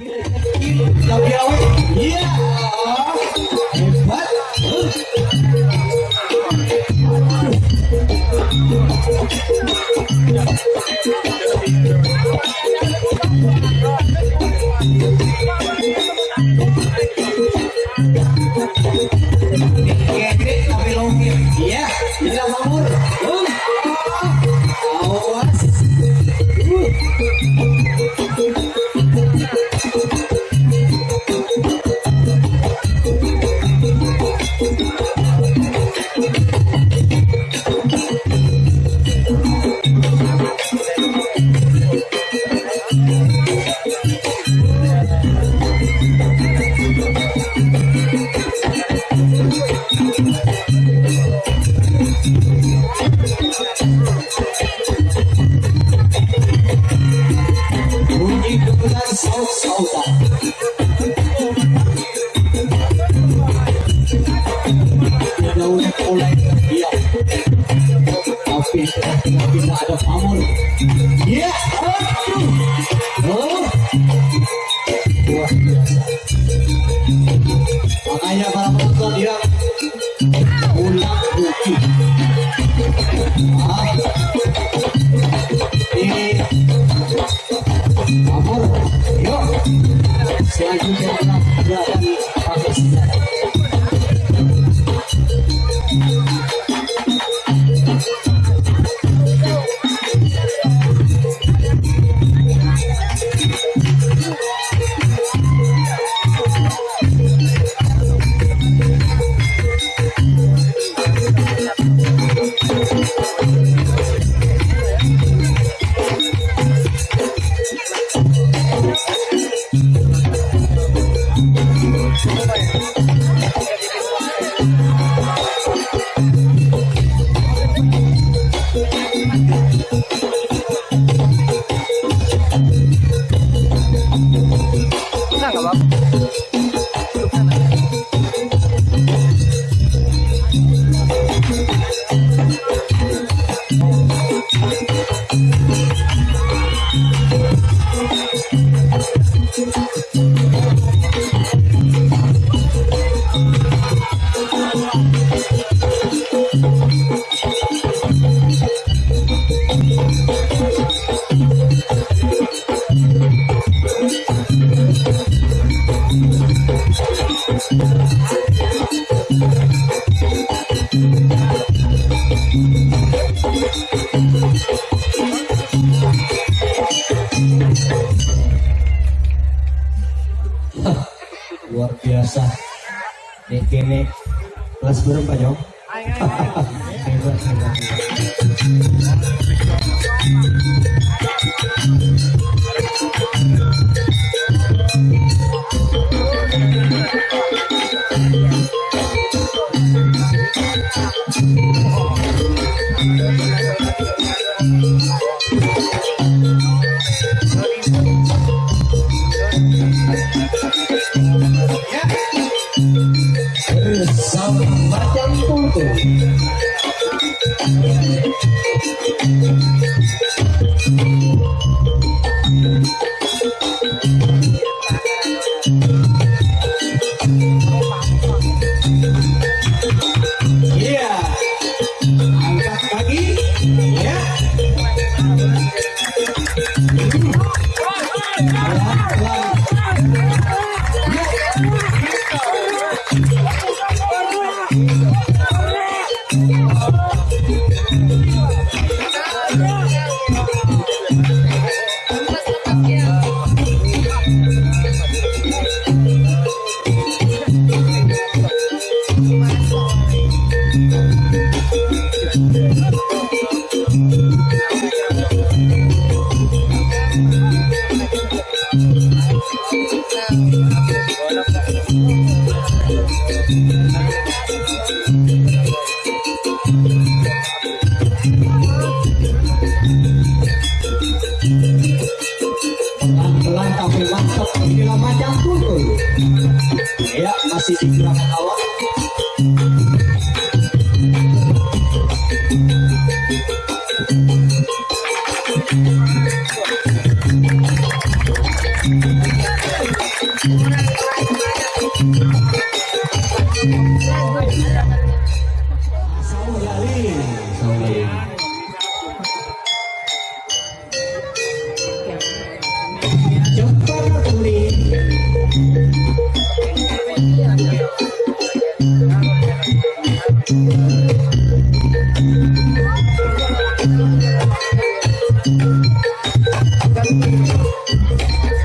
Yeah. Luar biasa. Nih kene kelas berapa Jong?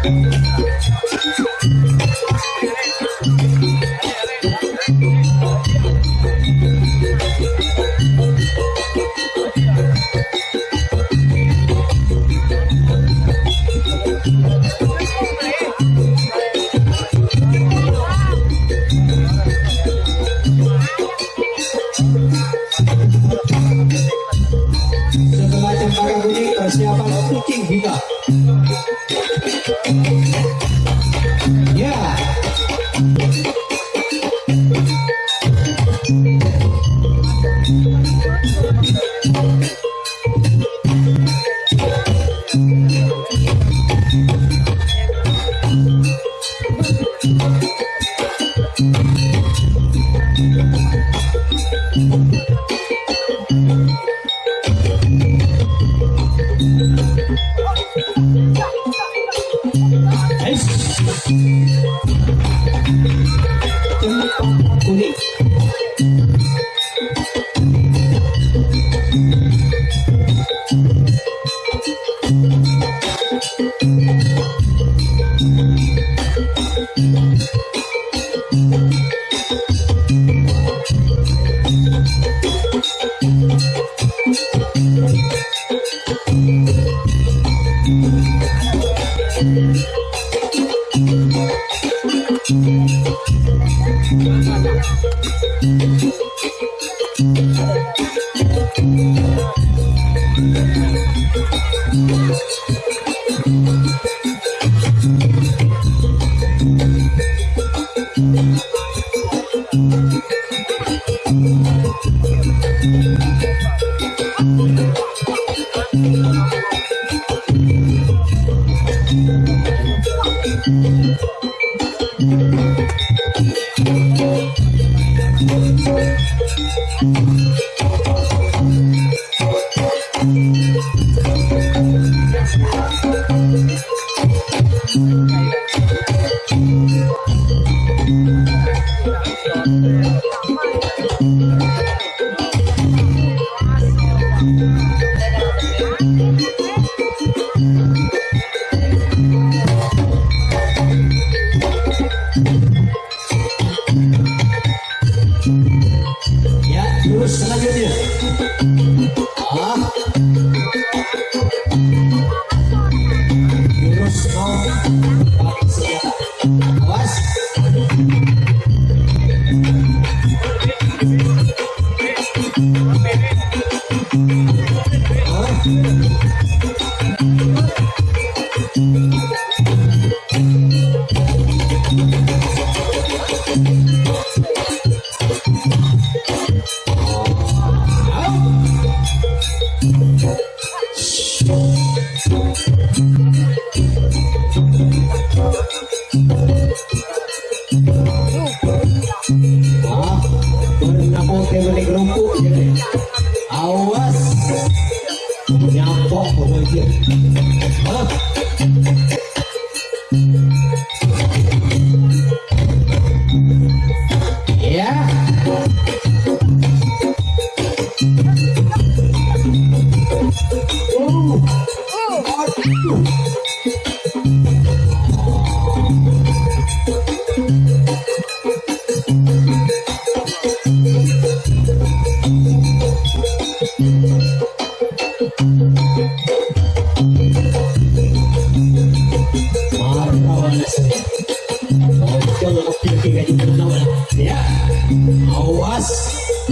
Música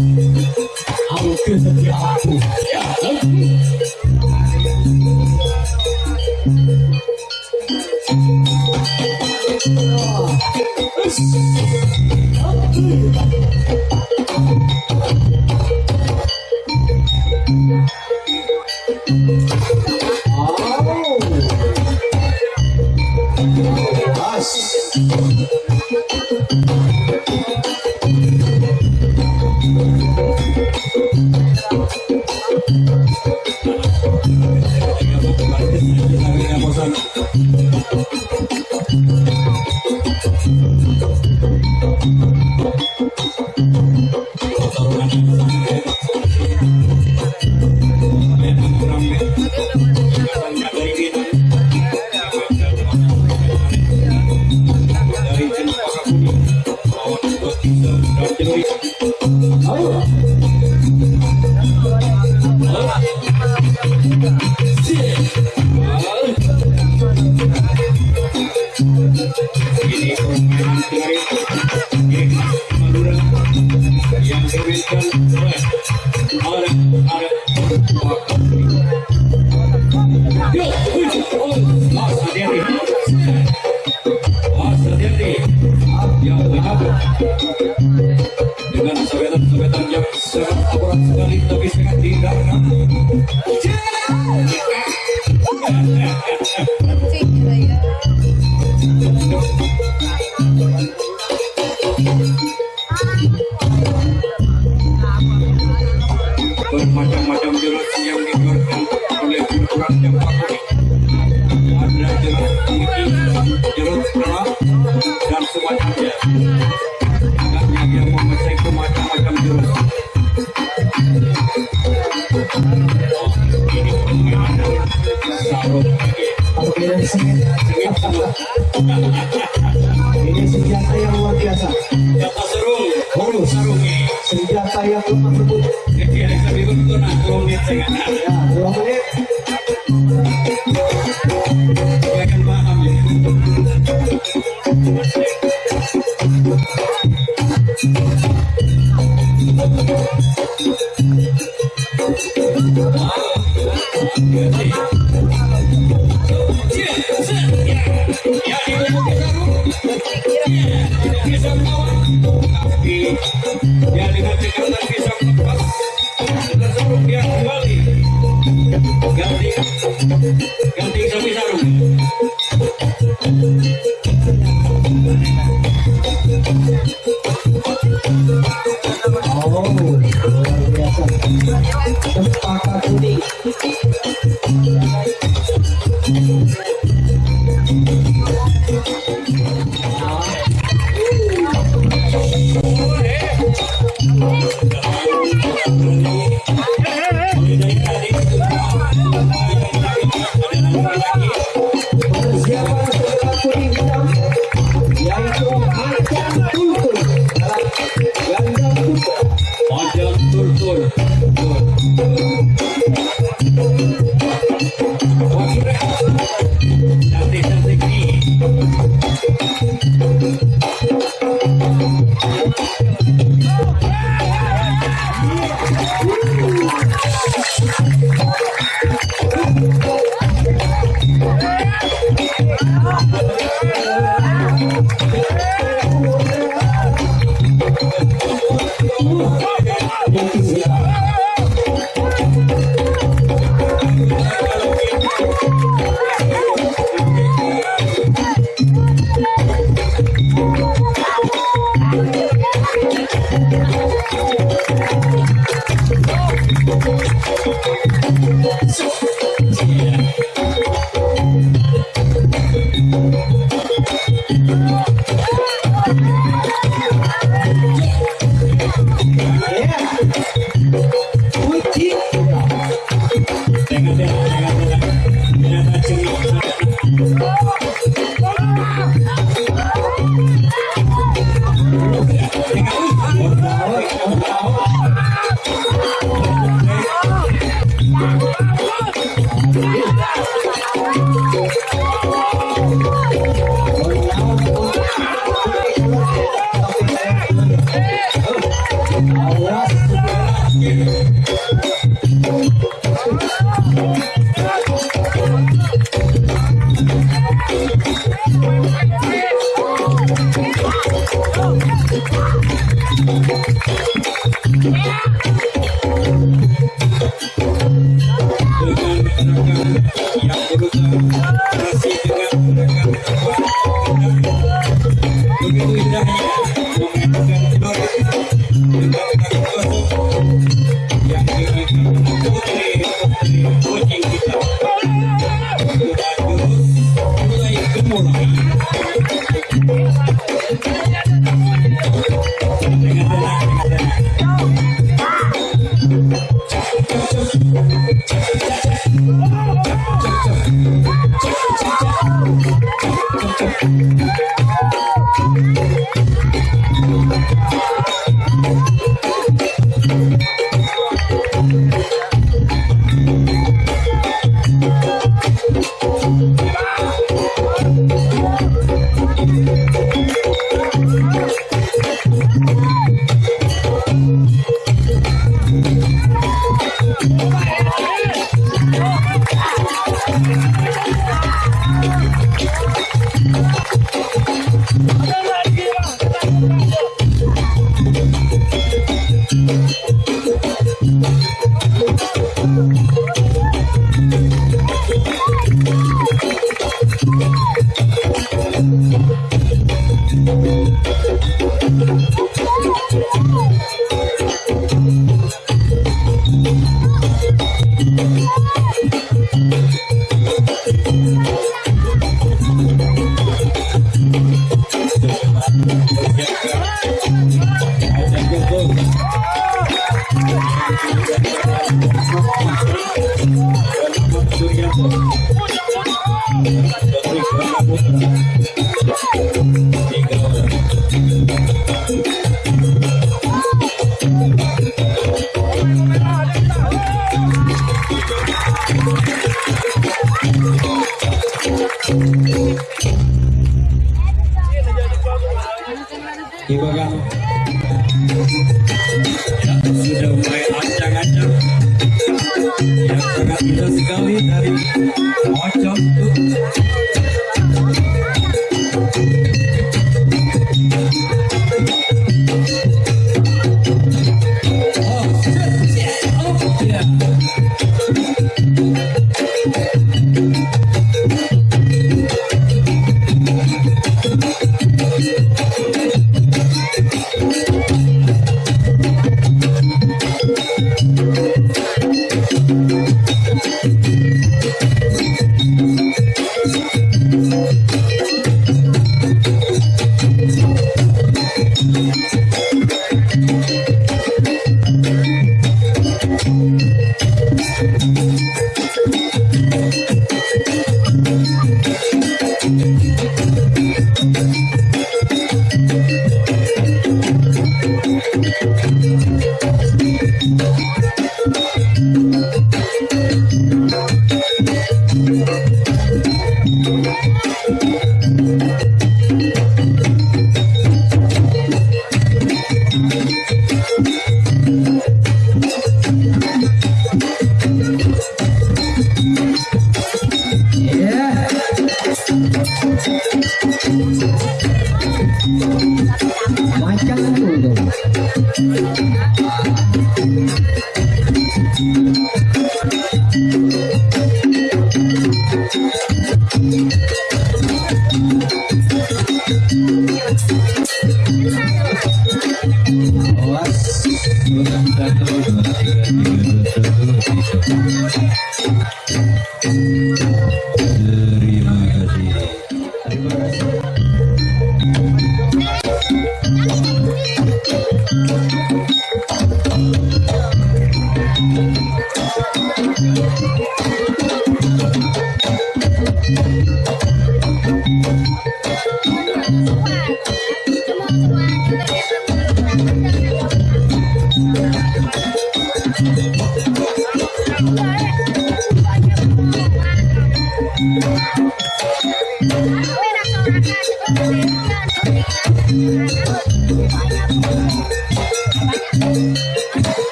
I will kiss up your. Yang lebih.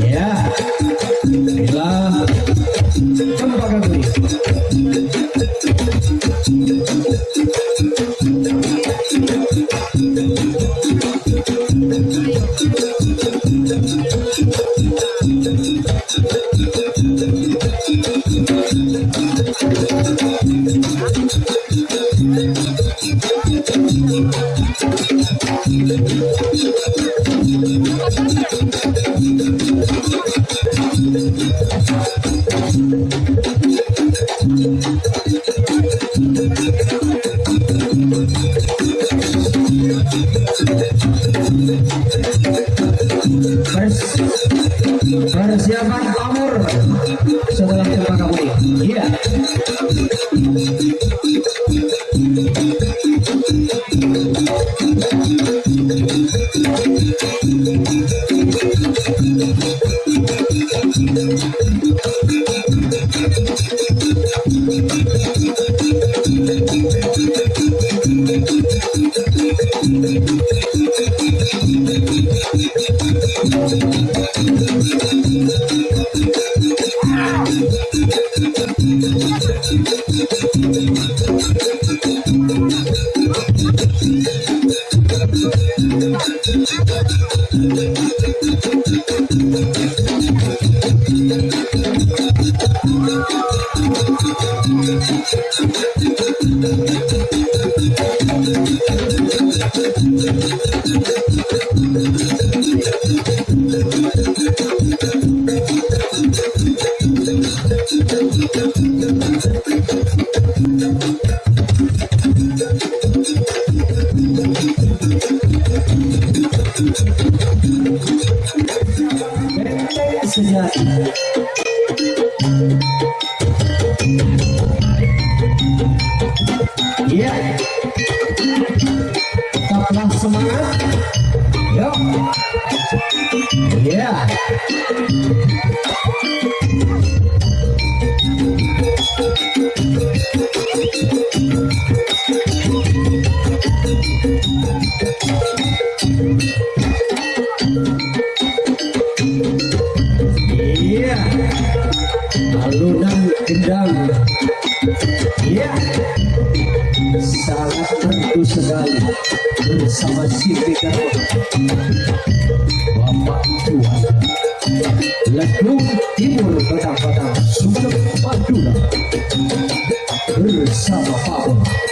yeah. Lagu Timur Petang-Petang Sudah Madura Bersama Pablo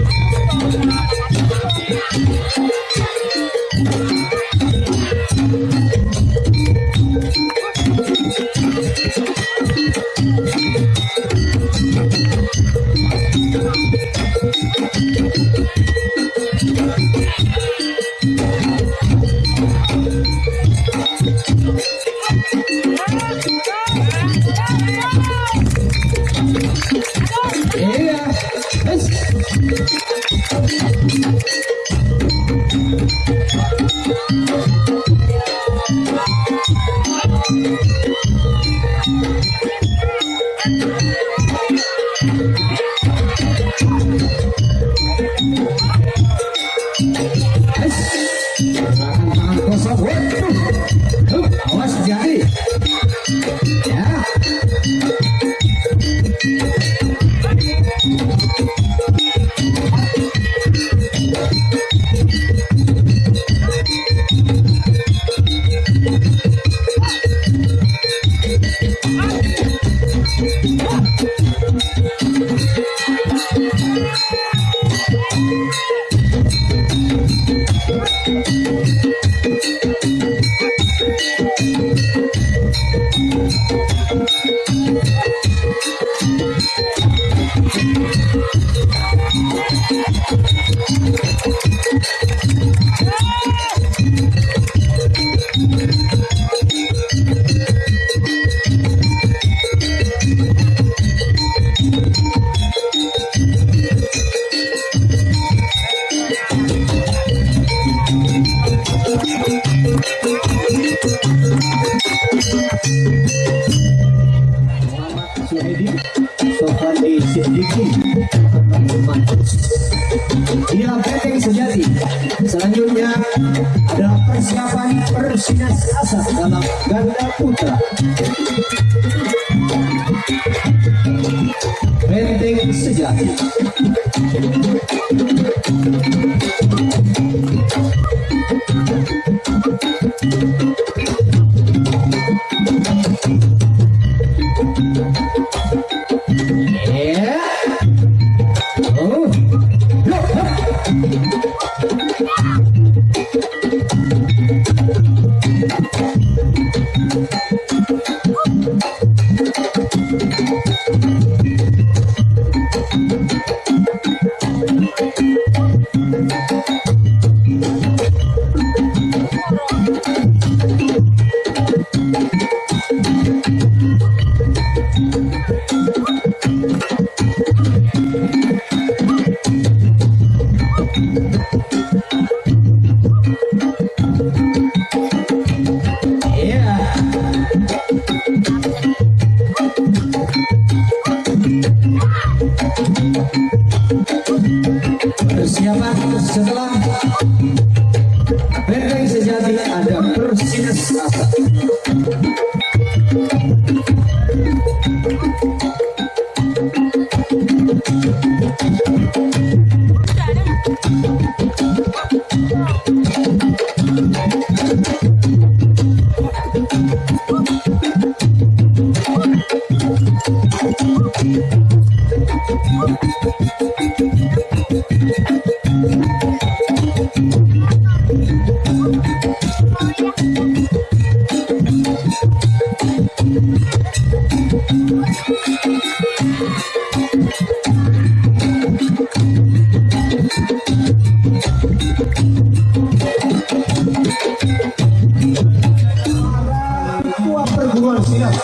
para ketua perguruan silat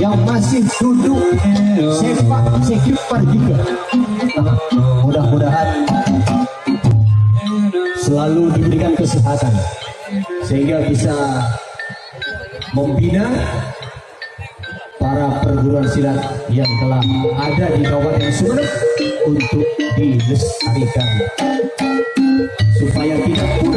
yang masih duduk sepak sekitar juga. Mudah-mudahan selalu diberikan kesehatan sehingga bisa membina para perguruan silat yang telah ada di Kabupaten Sumeneb untuk dilestarikan. Supaya tidak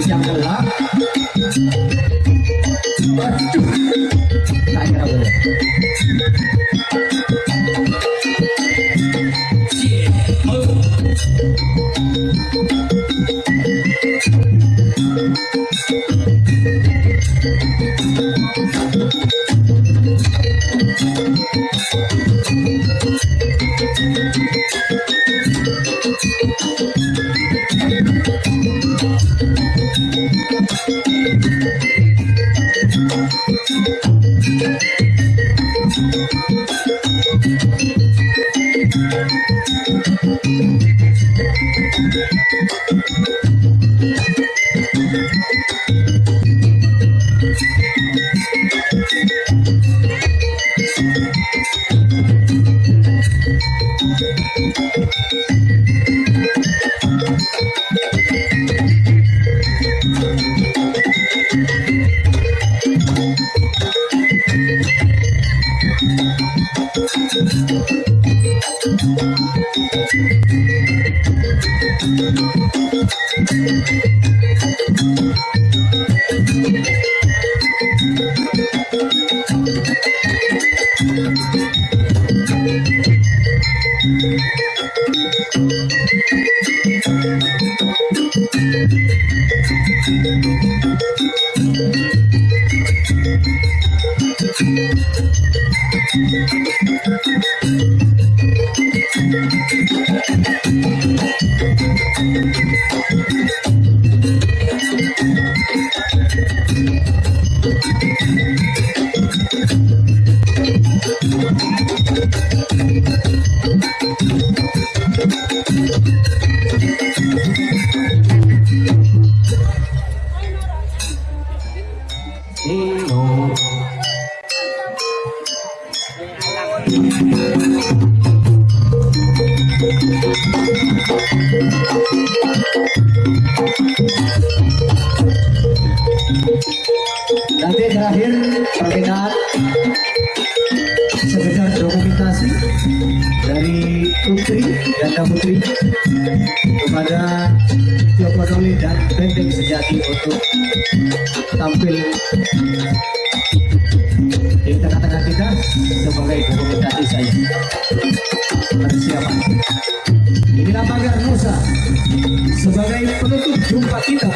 siang gelap Aduh Tak boleh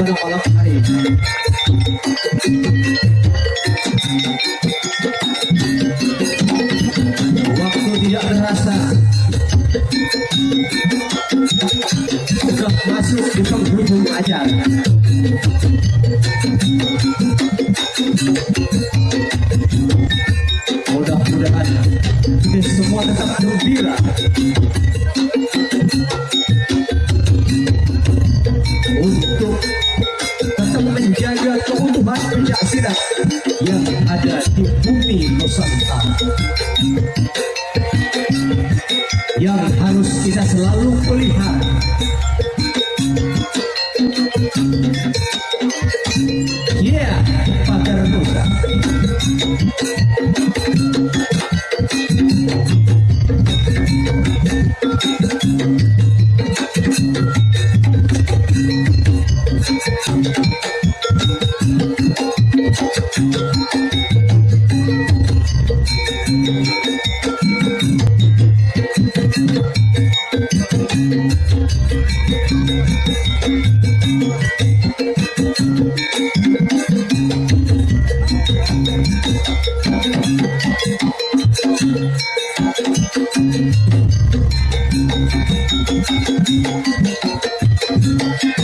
どこ Thank you.